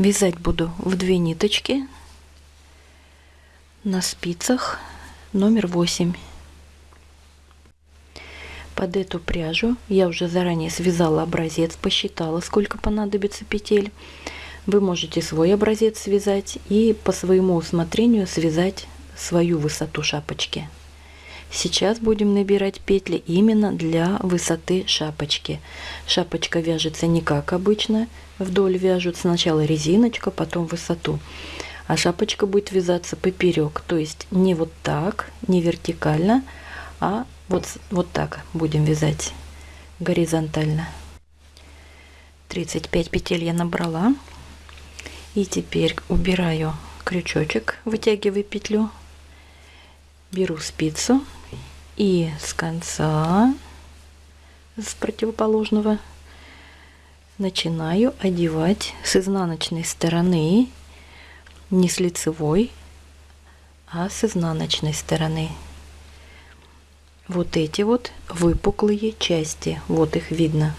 Вязать буду в две ниточки на спицах номер 8. Под эту пряжу я уже заранее связала образец, посчитала, сколько понадобится петель. Вы можете свой образец связать и по своему усмотрению связать свою высоту шапочки. Сейчас будем набирать петли именно для высоты шапочки. Шапочка вяжется не как обычно, вдоль вяжут сначала резиночка, потом высоту. А шапочка будет вязаться поперек, то есть не вот так, не вертикально, а вот, вот так будем вязать горизонтально. 35 петель я набрала. И теперь убираю крючочек, вытягиваю петлю, беру спицу и с конца, с противоположного, начинаю одевать с изнаночной стороны, не с лицевой, а с изнаночной стороны. Вот эти вот выпуклые части, вот их видно.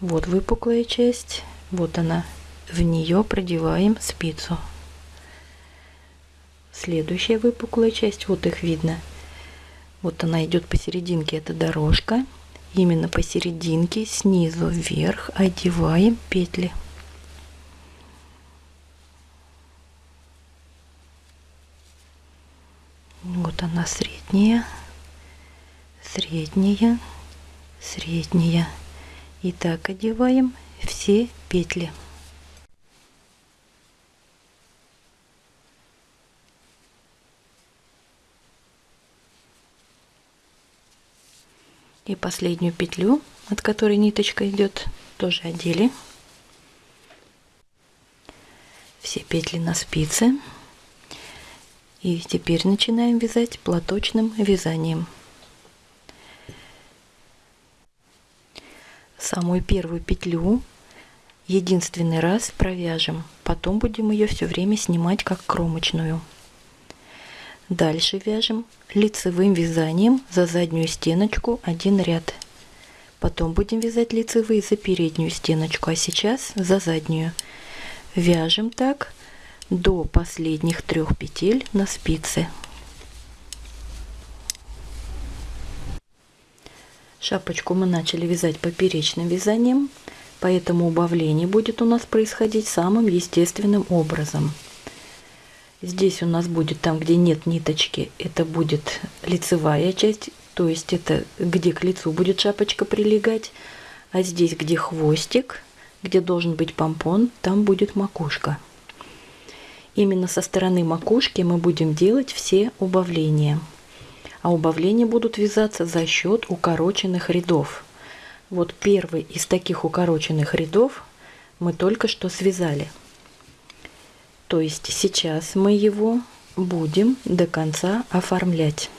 Вот выпуклая часть, вот она. В нее продеваем спицу. Следующая выпуклая часть, вот их видно. Вот она идет посерединке, это дорожка. Именно посерединке, снизу вверх одеваем петли. Вот она средняя, средняя, средняя. И так одеваем все петли. И последнюю петлю, от которой ниточка идет, тоже одели. Все петли на спице. И теперь начинаем вязать платочным вязанием. Самую первую петлю единственный раз провяжем, потом будем ее все время снимать как кромочную. Дальше вяжем лицевым вязанием за заднюю стеночку один ряд. Потом будем вязать лицевые за переднюю стеночку, а сейчас за заднюю. Вяжем так до последних трех петель на спице. Шапочку мы начали вязать поперечным вязанием, поэтому убавление будет у нас происходить самым естественным образом – Здесь у нас будет там, где нет ниточки, это будет лицевая часть, то есть это где к лицу будет шапочка прилегать. А здесь, где хвостик, где должен быть помпон, там будет макушка. Именно со стороны макушки мы будем делать все убавления. А убавления будут вязаться за счет укороченных рядов. Вот первый из таких укороченных рядов мы только что связали. То есть сейчас мы его будем до конца оформлять.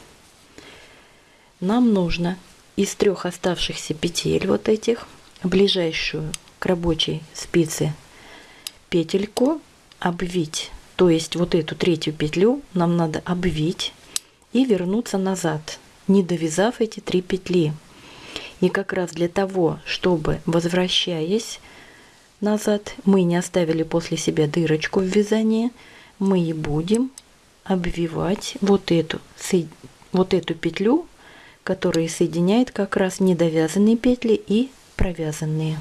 Нам нужно из трех оставшихся петель вот этих ближайшую к рабочей спице петельку обвить. То есть вот эту третью петлю нам надо обвить и вернуться назад, не довязав эти три петли. И как раз для того, чтобы, возвращаясь, назад, мы не оставили после себя дырочку в вязании, мы и будем обвивать вот эту, вот эту петлю, которая соединяет как раз недовязанные петли и провязанные.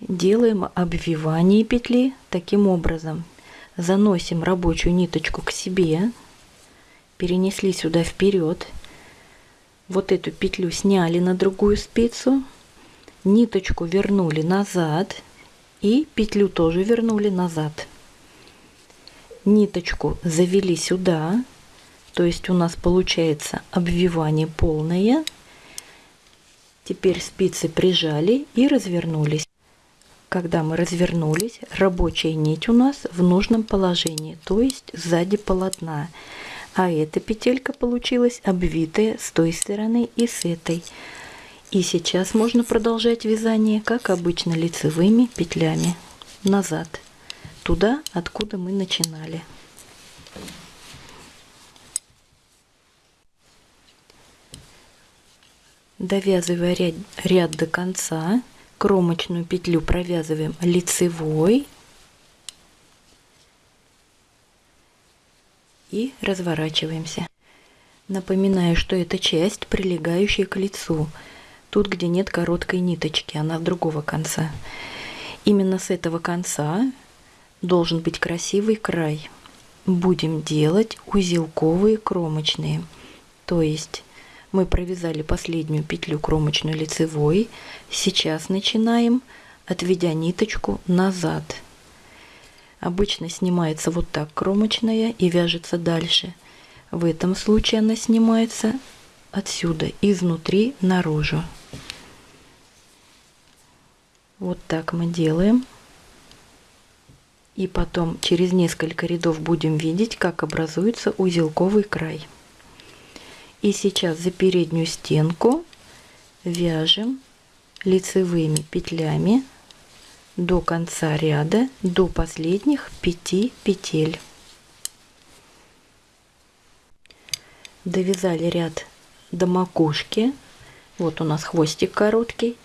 Делаем обвивание петли таким образом. Заносим рабочую ниточку к себе, перенесли сюда вперед, вот эту петлю сняли на другую спицу, ниточку вернули назад, и петлю тоже вернули назад. Ниточку завели сюда, то есть у нас получается обвивание полное. Теперь спицы прижали и развернулись. Когда мы развернулись, рабочая нить у нас в нужном положении, то есть сзади полотна. А эта петелька получилась обвитая с той стороны и с этой. И сейчас можно продолжать вязание, как обычно, лицевыми петлями назад, туда, откуда мы начинали. Довязывая ряд, ряд до конца, кромочную петлю провязываем лицевой и разворачиваемся. Напоминаю, что это часть, прилегающая к лицу тут, где нет короткой ниточки, она с другого конца. Именно с этого конца должен быть красивый край. Будем делать узелковые кромочные, то есть мы провязали последнюю петлю кромочную лицевой, сейчас начинаем, отведя ниточку назад. Обычно снимается вот так кромочная и вяжется дальше – в этом случае она снимается отсюда, изнутри наружу. Вот так мы делаем. И потом через несколько рядов будем видеть, как образуется узелковый край. И сейчас за переднюю стенку вяжем лицевыми петлями до конца ряда, до последних 5 петель. довязали ряд до макушки. Вот у нас хвостик короткий.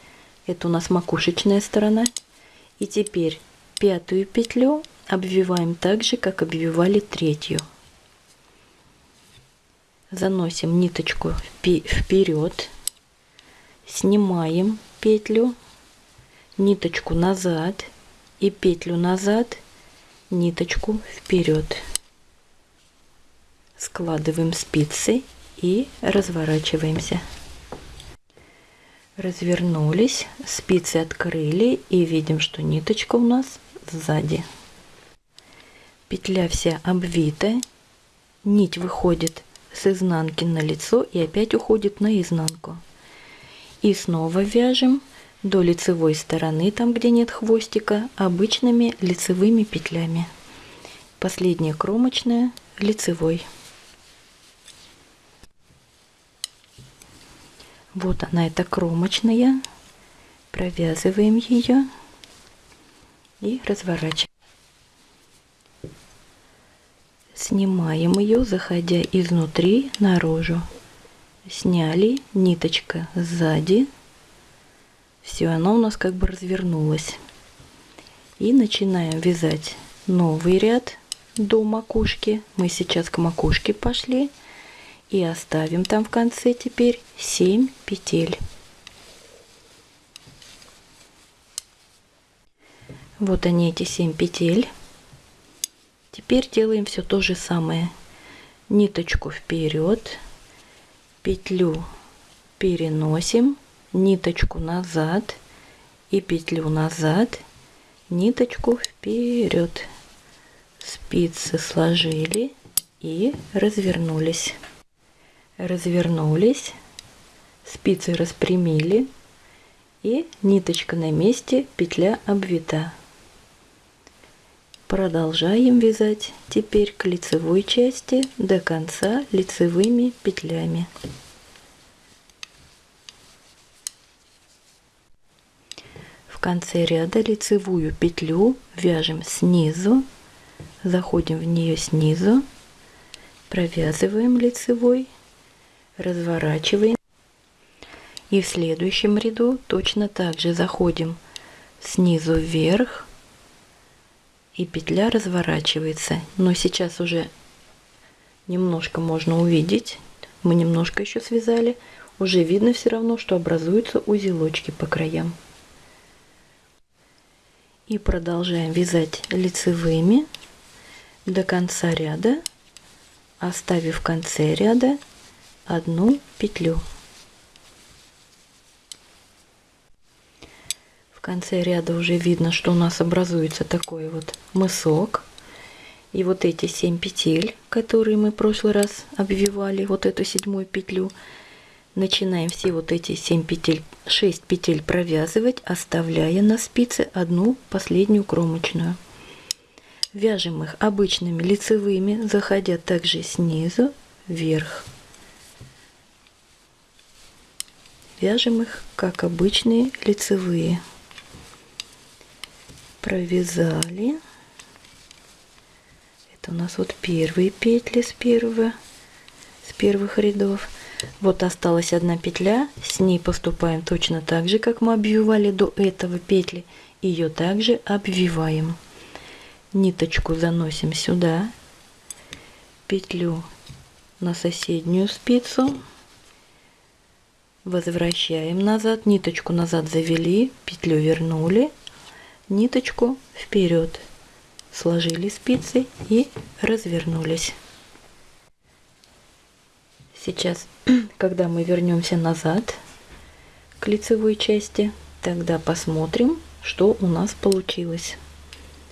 Это у нас макушечная сторона. И теперь пятую петлю обвиваем так же, как обвивали третью. Заносим ниточку вперед, снимаем петлю, ниточку назад и петлю назад, ниточку вперед складываем спицы и разворачиваемся. Развернулись, спицы открыли и видим, что ниточка у нас сзади. Петля вся обвита, нить выходит с изнанки на лицо и опять уходит на изнанку. И снова вяжем до лицевой стороны, там где нет хвостика, обычными лицевыми петлями. Последняя кромочная лицевой. Вот она, эта кромочная. Провязываем ее и разворачиваем. Снимаем ее, заходя изнутри наружу. Сняли, ниточка сзади. Все, она у нас как бы развернулась. И начинаем вязать новый ряд до макушки. Мы сейчас к макушке пошли и оставим там в конце теперь 7 петель. Вот они эти 7 петель. Теперь делаем все то же самое. Ниточку вперед, петлю переносим, ниточку назад и петлю назад, ниточку вперед. Спицы сложили и развернулись развернулись, спицы распрямили и ниточка на месте, петля обвита. Продолжаем вязать теперь к лицевой части до конца лицевыми петлями. В конце ряда лицевую петлю вяжем снизу, заходим в нее снизу, провязываем лицевой разворачиваем. И в следующем ряду точно так же заходим снизу вверх и петля разворачивается. Но сейчас уже немножко можно увидеть, мы немножко еще связали, уже видно все равно, что образуются узелочки по краям. И продолжаем вязать лицевыми до конца ряда, оставив в конце ряда одну петлю. В конце ряда уже видно, что у нас образуется такой вот мысок. И вот эти 7 петель, которые мы в прошлый раз обвивали, вот эту седьмую петлю, начинаем все вот эти 7 петель, 6 петель провязывать, оставляя на спице одну последнюю кромочную. Вяжем их обычными лицевыми, заходя также снизу вверх. Вяжем их, как обычные лицевые. Провязали. Это у нас вот первые петли с первого, с первых рядов. Вот осталась одна петля, с ней поступаем точно так же, как мы обвивали до этого петли. Ее также обвиваем. Ниточку заносим сюда, петлю на соседнюю спицу, возвращаем назад, ниточку назад завели, петлю вернули, ниточку вперед, сложили спицы и развернулись. Сейчас, когда мы вернемся назад к лицевой части, тогда посмотрим, что у нас получилось.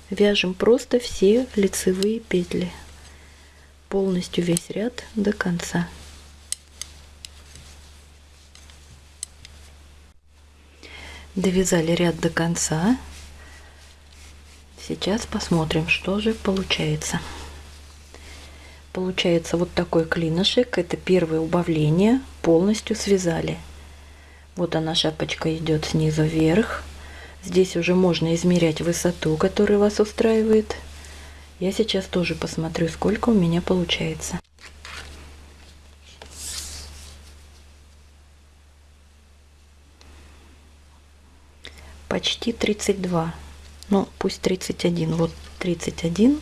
Вяжем просто все лицевые петли полностью весь ряд до конца. Довязали ряд до конца. Сейчас посмотрим, что же получается. Получается вот такой клинышек. Это первое убавление. Полностью связали. Вот она шапочка идет снизу вверх. Здесь уже можно измерять высоту, которая вас устраивает. Я сейчас тоже посмотрю, сколько у меня получается. Почти 32. Ну, пусть 31. Вот 31.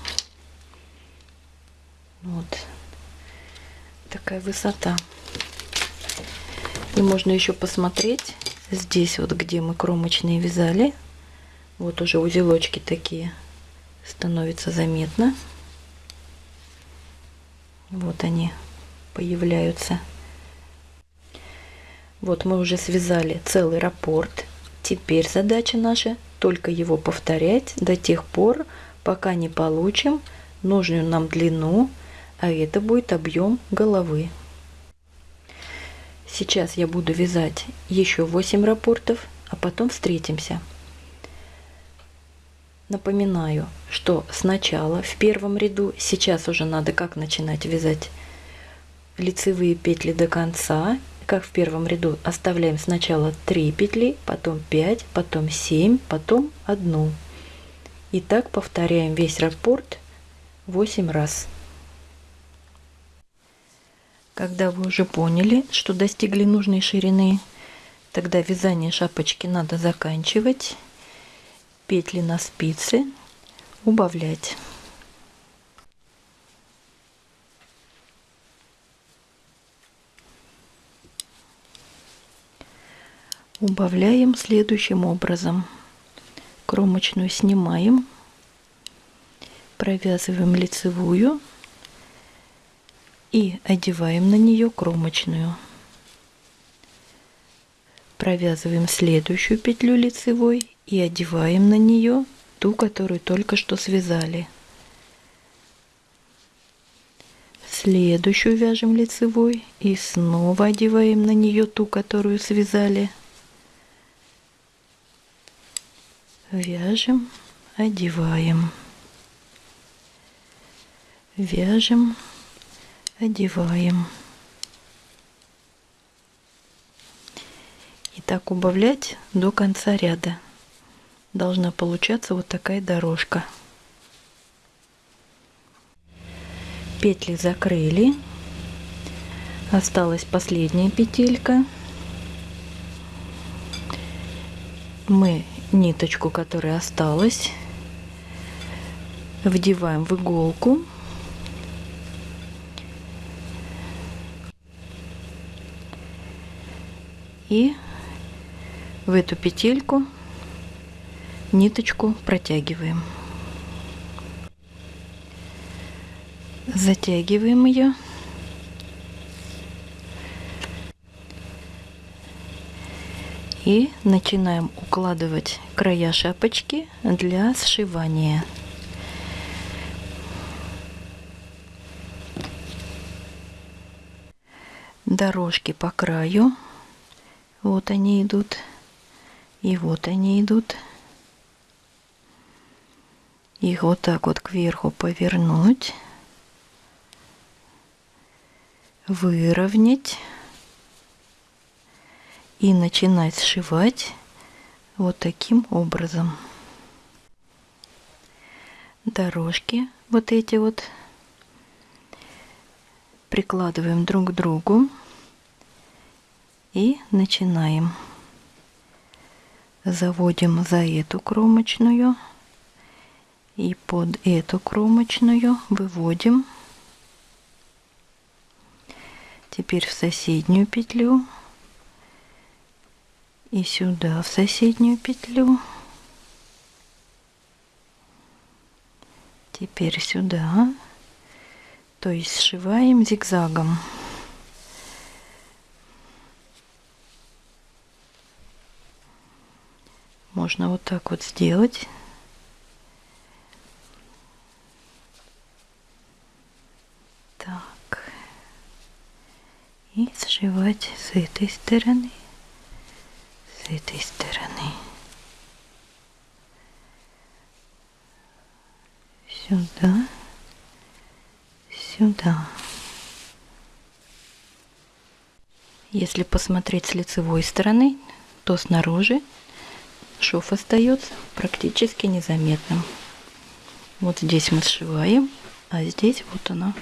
Вот. Такая высота. И можно еще посмотреть здесь вот, где мы кромочные вязали. Вот уже узелочки такие становится заметно. Вот они появляются. Вот мы уже связали целый раппорт. Теперь задача наша только его повторять до тех пор, пока не получим нужную нам длину, а это будет объем головы. Сейчас я буду вязать еще 8 раппортов, а потом встретимся. Напоминаю, что сначала в первом ряду, сейчас уже надо как начинать вязать лицевые петли до конца, как в первом ряду оставляем сначала 3 петли, потом 5, потом 7, потом 1. И так повторяем весь раппорт 8 раз. Когда вы уже поняли, что достигли нужной ширины, тогда вязание шапочки надо заканчивать петли на спице убавлять. Убавляем следующим образом. Кромочную снимаем, провязываем лицевую и одеваем на нее кромочную. Провязываем следующую петлю лицевой и одеваем на нее ту, которую только что связали. Следующую вяжем лицевой и снова одеваем на нее ту, которую связали. Вяжем, одеваем. Вяжем, одеваем. И так убавлять до конца ряда должна получаться вот такая дорожка. Петли закрыли. Осталась последняя петелька. Мы ниточку, которая осталась, вдеваем в иголку. И в эту петельку ниточку протягиваем. Затягиваем ее. И начинаем укладывать края шапочки для сшивания. Дорожки по краю. Вот они идут. И вот они идут их вот так вот кверху повернуть, выровнять и начинать сшивать вот таким образом. Дорожки вот эти вот прикладываем друг к другу и начинаем. Заводим за эту кромочную и под эту кромочную выводим Теперь в соседнюю петлю и сюда в соседнюю петлю. Теперь сюда. То есть сшиваем зигзагом. Можно вот так вот сделать. Так. И сшивать с этой стороны, с этой стороны. Сюда, сюда. Если посмотреть с лицевой стороны, то снаружи шов остается практически незаметным. Вот здесь мы сшиваем, а здесь вот она